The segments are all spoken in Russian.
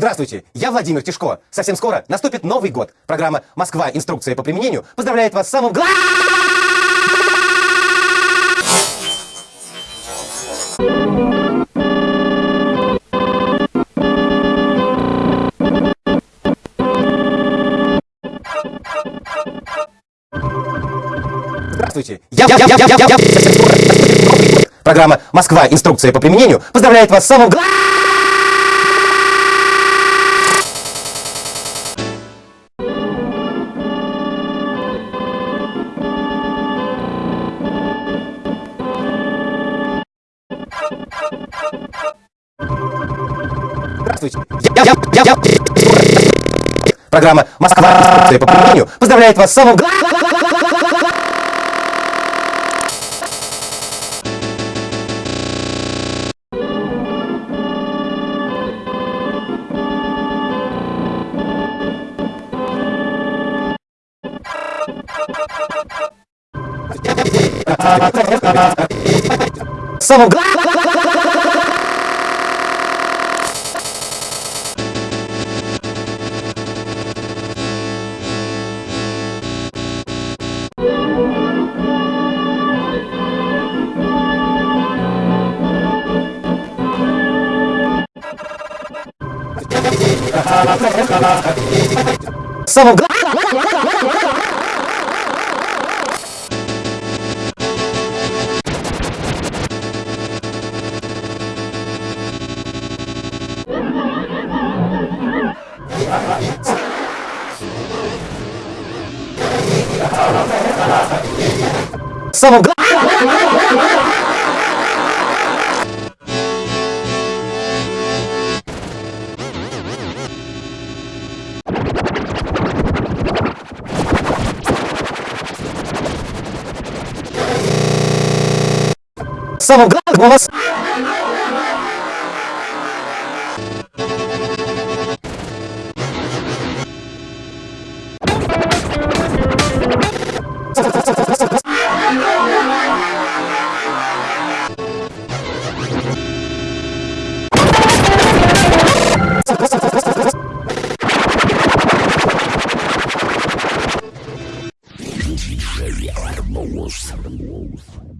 Здравствуйте, я Владимир Тишко. Совсем скоро наступит Новый год. Программа «Москва. Инструкция по применению» поздравляет вас с самым главным... Здравствуйте, я, я, я, я, я, я, Новый год. Программа «Москва. Инструкция по применению» поздравляет вас с самым главным... Я, Программа «Москва. По применению» поздравляет вас с самым главным... Самым главным... Самым главным... Самым главным... Самым главным у вас... Thank you.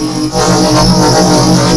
Oh, my God.